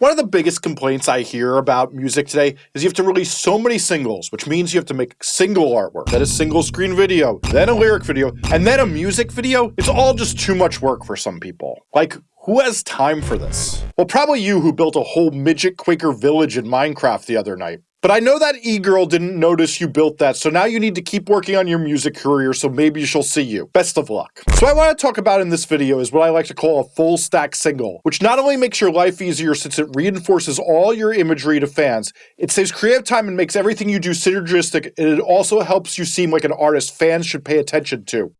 One of the biggest complaints I hear about music today is you have to release so many singles, which means you have to make single artwork, then a single screen video, then a lyric video, and then a music video. It's all just too much work for some people. Like, who has time for this? Well, probably you who built a whole midget Quaker village in Minecraft the other night. But I know that e-girl didn't notice you built that, so now you need to keep working on your music career so maybe she'll see you. Best of luck. So what I want to talk about in this video is what I like to call a full stack single, which not only makes your life easier since it reinforces all your imagery to fans, it saves creative time and makes everything you do synergistic, and it also helps you seem like an artist fans should pay attention to.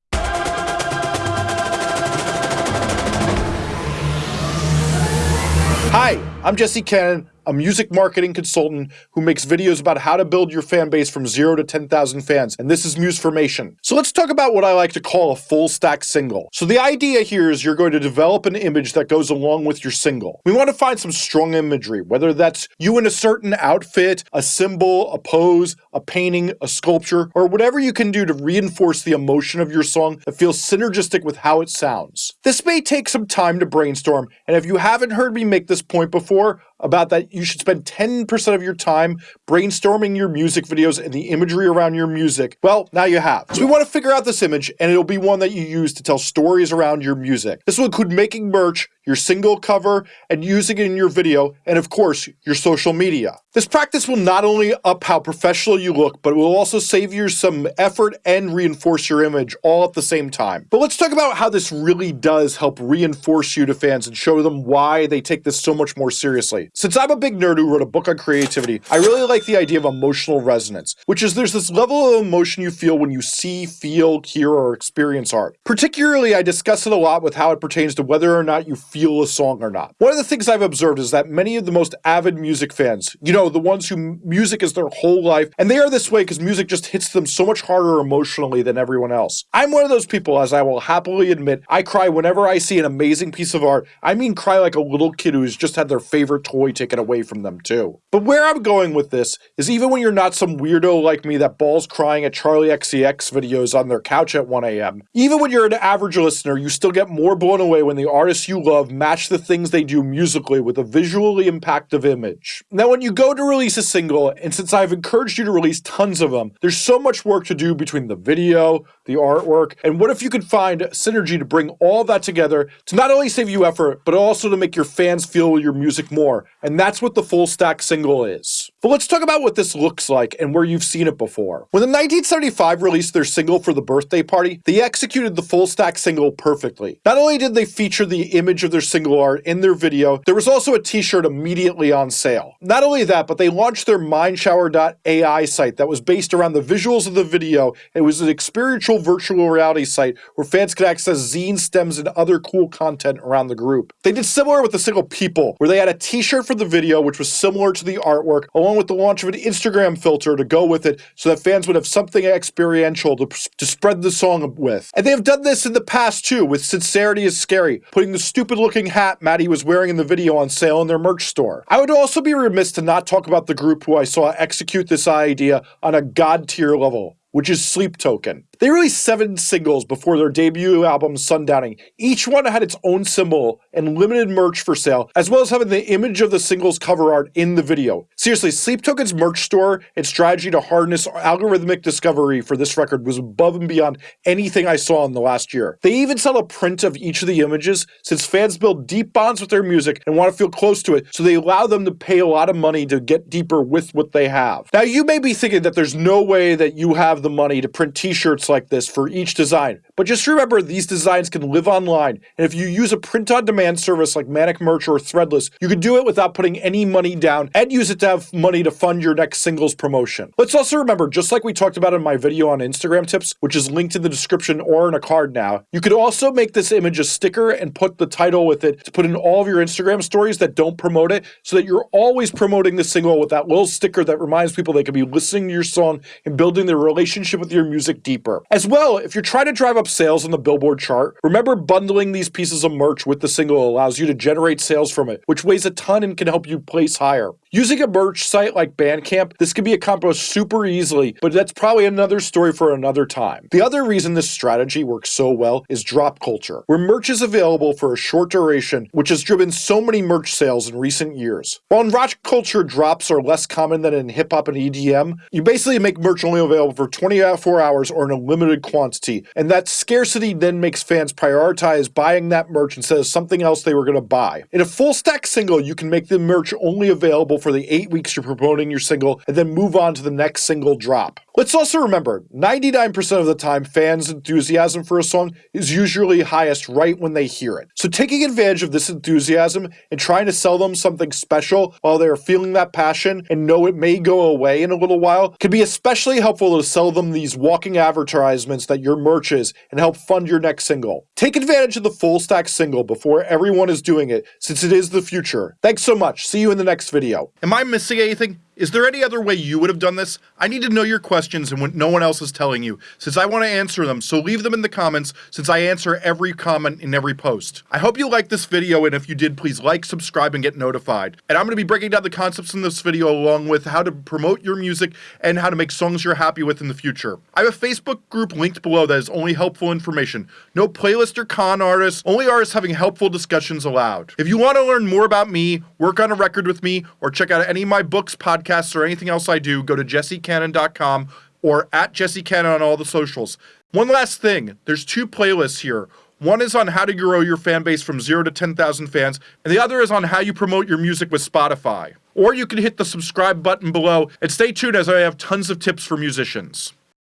Hi, I'm Jesse Cannon, a music marketing consultant who makes videos about how to build your fan base from 0 to 10,000 fans, and this is Musformation. So let's talk about what I like to call a full stack single. So the idea here is you're going to develop an image that goes along with your single. We want to find some strong imagery, whether that's you in a certain outfit, a symbol, a pose, a painting, a sculpture, or whatever you can do to reinforce the emotion of your song that feels synergistic with how it sounds. This may take some time to brainstorm, and if you haven't heard me make this point before, about that you should spend 10% of your time brainstorming your music videos and the imagery around your music. Well, now you have. So we want to figure out this image and it'll be one that you use to tell stories around your music. This will include making merch, your single cover, and using it in your video, and of course, your social media. This practice will not only up how professional you look, but it will also save you some effort and reinforce your image all at the same time. But let's talk about how this really does help reinforce you to fans and show them why they take this so much more seriously. Since I'm a big nerd who wrote a book on creativity, I really like the idea of emotional resonance, which is there's this level of emotion you feel when you see, feel, hear, or experience art. Particularly, I discuss it a lot with how it pertains to whether or not you feel a song or not. One of the things I've observed is that many of the most avid music fans, you know, the ones who music is their whole life, and they are this way because music just hits them so much harder emotionally than everyone else. I'm one of those people, as I will happily admit, I cry whenever I see an amazing piece of art. I mean cry like a little kid who's just had their favorite toy taken away from them too. But where I'm going with this is even when you're not some weirdo like me that balls crying at Charli XCX videos on their couch at 1am, even when you're an average listener, you still get more blown away when the artists you love match the things they do musically with a visually impactful image. Now when you go to release a single, and since I've encouraged you to release tons of them, there's so much work to do between the video, the artwork, and what if you could find synergy to bring all that together to not only save you effort, but also to make your fans feel your music more, and that's what the full stack single is. But let's talk about what this looks like and where you've seen it before. When the 1975 released their single for the birthday party, they executed the full stack single perfectly. Not only did they feature the image of their single art in their video, there was also a t-shirt immediately on sale. Not only that, but they launched their Mindshower.ai site that was based around the visuals of the video. It was an experiential virtual reality site where fans could access zine stems and other cool content around the group. They did similar with the single People, where they had a t-shirt for the video which was similar to the artwork, along with the launch of an Instagram filter to go with it so that fans would have something experiential to, to spread the song with. And they have done this in the past too, with Sincerity is Scary, putting the stupid looking hat Matty was wearing in the video on sale in their merch store. I would also be remiss to not talk about the group who I saw execute this idea on a god tier level, which is Sleep Token. They released seven singles before their debut album Sundowning. Each one had its own symbol and limited merch for sale, as well as having the image of the single's cover art in the video. Seriously, Sleep Token's merch store and strategy to harness algorithmic discovery for this record was above and beyond anything I saw in the last year. They even sell a print of each of the images, since fans build deep bonds with their music and want to feel close to it, so they allow them to pay a lot of money to get deeper with what they have. Now, you may be thinking that there's no way that you have the money to print t-shirts like this for each design. But just remember these designs can live online, and if you use a print-on-demand service like Manic Merch or Threadless, you can do it without putting any money down and use it to have money to fund your next singles promotion. Let's also remember, just like we talked about in my video on Instagram tips, which is linked in the description or in a card now, you could also make this image a sticker and put the title with it to put in all of your Instagram stories that don't promote it so that you're always promoting the single with that little sticker that reminds people they could be listening to your song and building their relationship with your music deeper. As well, if you're trying to drive up sales on the Billboard chart, remember bundling these pieces of merch with the single allows you to generate sales from it, which weighs a ton and can help you place higher. Using a merch site like Bandcamp, this can be accomplished super easily, but that's probably another story for another time. The other reason this strategy works so well is drop culture, where merch is available for a short duration, which has driven so many merch sales in recent years. While in rock culture drops are less common than in hip hop and EDM, you basically make merch only available for 24 hours or in a limited quantity, and that scarcity then makes fans prioritize buying that merch instead of something else they were going to buy. In a full stack single, you can make the merch only available for the 8 weeks you're promoting your single and then move on to the next single drop. Let's also remember, 99% of the time fans' enthusiasm for a song is usually highest right when they hear it. So taking advantage of this enthusiasm and trying to sell them something special while they are feeling that passion and know it may go away in a little while can be especially helpful to sell them these walking advertisements that your merch is and help fund your next single. Take advantage of the full stack single before everyone is doing it since it is the future. Thanks so much. See you in the next video. Am I missing anything? Is there any other way you would have done this? I need to know your questions and what no one else is telling you, since I want to answer them, so leave them in the comments, since I answer every comment in every post. I hope you liked this video, and if you did, please like, subscribe, and get notified. And I'm going to be breaking down the concepts in this video along with how to promote your music and how to make songs you're happy with in the future. I have a Facebook group linked below that is only helpful information. No playlist or con artists, only artists having helpful discussions allowed. If you want to learn more about me, work on a record with me, or check out any of my books, podcasts, podcasts or anything else I do, go to jessecannon.com or at jessecannon on all the socials. One last thing, there's two playlists here. One is on how to grow your fan base from 0 to 10,000 fans, and the other is on how you promote your music with Spotify. Or you can hit the subscribe button below and stay tuned as I have tons of tips for musicians.